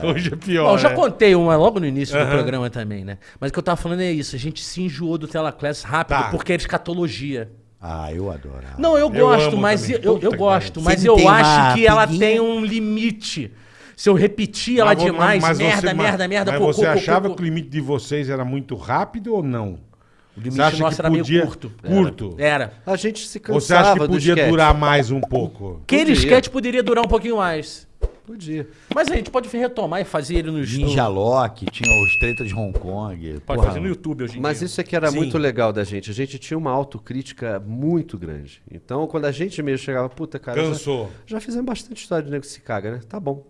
Hoje é pior. Bom, eu já né? contei uma logo no início do programa também, né? Mas o que eu tava falando é isso. A gente se enjoou do Telaclass rápido Tá. porque é escatologia. Ah, eu adoro. Não, eu Eu gosto, mas também. eu, eu, que gosto, mas eu acho que ela piguinha. tem um limite. Se eu repetir ela Mas demais, mas merda, você- merda, merda, Mas cocô, você cocô, achava cocô. que o limite de vocês era muito rápido ou não? O limite nosso que era podia- meio curto. Curto? Era. A gente se Ou você acha cansava que podia durar mais um pouco? Aquele sketch poderia durar um pouquinho mais. Podia. Mas a gente pode retomar e fazer ele no Ninja. Lock, tinha os Tretas de Hong Kong. Pode porra. fazer no YouTube hoje em Mas dia. isso é que era Sim. muito legal da gente. A gente tinha uma autocrítica muito grande. Então, quando a gente mesmo chegava, puta, cara, já- Cansou. Já, fizemos bastante história de nego que se caga, né? Tá bom.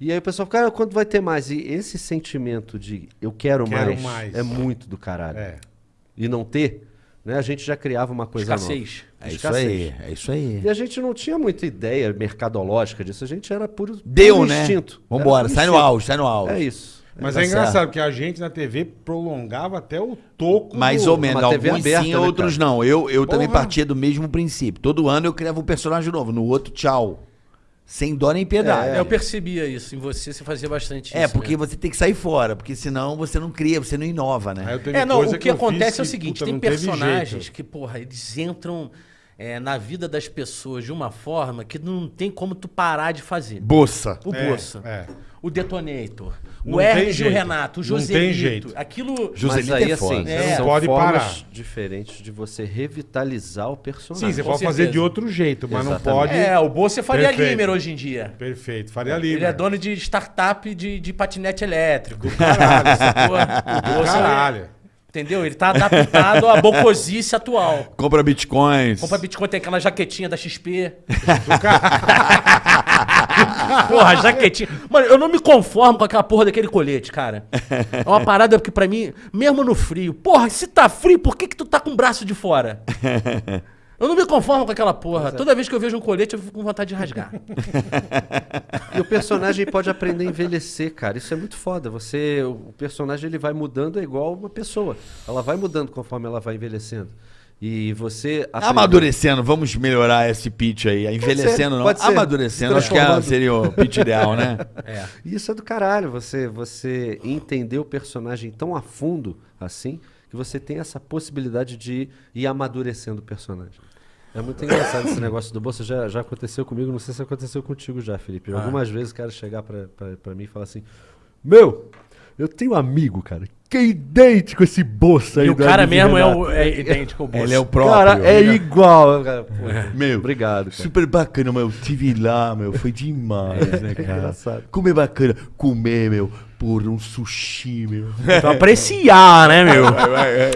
E aí o pessoal fica, cara, quando vai ter mais? E esse sentimento de eu quero, Quero mais, mais. é muito do caralho. É. E não ter, né? A gente já criava uma coisa Escassez. nova. É isso aí, é isso aí. E a gente não tinha muita ideia mercadológica disso. A gente era puro, Deu, puro né? instinto. Vambora, sai no auge, sai no auge. É isso. Mas Tá é engraçado, certo. porque a gente na TV prolongava até o toco. Mais do- ou menos, uma alguns aberta, sim, né, outros não. Eu, eu também partia do mesmo princípio. Todo ano eu criava um personagem novo, no outro, tchau. Sem dó nem piedade. Eu percebia isso em você, você fazia bastante É, isso. porque né? você tem que sair fora, porque senão você não cria, você não inova, né? É, não, o que, fiz acontece é o que, seguinte, puta, tem personagens que, porra, eles entram é, na vida das pessoas de uma forma que não tem como tu parar de fazer. Boça. O É, Bolsa, é. O Detonator, Não o Hermes e o. Renato, o Não tem Joselito. jeito. Aquilo... Joselito Mas aí, é foda. assim, É. são Pode formas parar. diferentes de você revitalizar o personagem. Sim, você Com pode fazer de outro jeito, mas não Exatamente. pode. É, o Bolsa é Faria Perfeito. Limer hoje em dia. Perfeito, faria livre. Ele é dono de startup de, de patinete elétrico. Caralho, sacou? O Bolsa, Caralho. Entendeu? Ele tá adaptado à bocosice atual. Compra bitcoins. Compra Bitcoin, tem aquela jaquetinha da XP. porra, jaquetinha. Mano, eu não me conformo com aquela porra daquele colete, cara. É uma parada que pra mim, mesmo no frio, porra, se tá frio, por que que tu tá com o braço de fora? Eu não me conformo com aquela porra. Toda vez que eu vejo um colete, eu fico com vontade de rasgar. E o personagem pode aprender a envelhecer, cara. Isso é muito foda. Você, o personagem ele vai mudando é igual uma pessoa. Ela vai mudando conforme ela vai envelhecendo. E você aprender- Amadurecendo, vamos melhorar esse pitch aí. Envelhecendo não, pode ser. amadurecendo. Acho que é- seria o pitch ideal, né? É. Isso é do caralho. Você, você entender o personagem tão a fundo assim que você tem essa possibilidade de ir amadurecendo o personagem. É muito engraçado esse negócio do bolso. Já, já aconteceu comigo, não sei se aconteceu contigo já, Felipe. Ah. Algumas vezes o cara chegar pra, pra, pra mim e falar assim: Meu, eu tenho um amigo, cara, que é idêntico esse bolso aí E o cara mesmo é, Renato." o, é idêntico ao Bolsa. Ele é o próprio. Cara, é igual. Cara, pô, Meu, Obrigado, cara. Super bacana, meu. Eu tive lá, meu. Foi demais, né, cara? engraçado. Comer bacana. Comer, meu. Por um sushi, meu. Então apreciar, né, meu?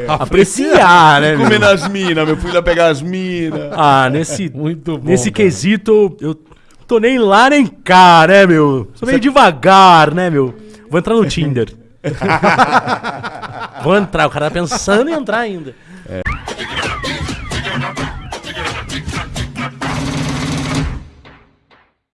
apreciar, né, Comer nas minas, meu. Fui lá pegar as minas. Ah, nesse, Muito bom. nesse cara. quesito, eu tô nem lá nem cá, né, meu? Sou meio devagar, né, meu? Vou entrar no Tinder. Vou entrar, o cara tá pensando em entrar ainda.